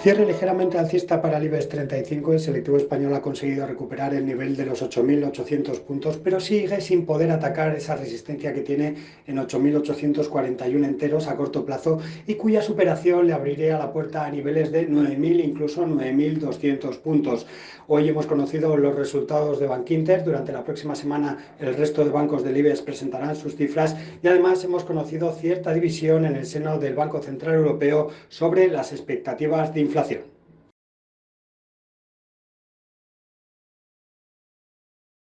Cierre ligeramente alcista para el IBEX 35, el selectivo español ha conseguido recuperar el nivel de los 8.800 puntos, pero sigue sin poder atacar esa resistencia que tiene en 8.841 enteros a corto plazo y cuya superación le abriría la puerta a niveles de 9.000, incluso 9.200 puntos. Hoy hemos conocido los resultados de Bankinter, durante la próxima semana el resto de bancos del IBEX presentarán sus cifras y además hemos conocido cierta división en el seno del Banco Central Europeo sobre las expectativas de inflación.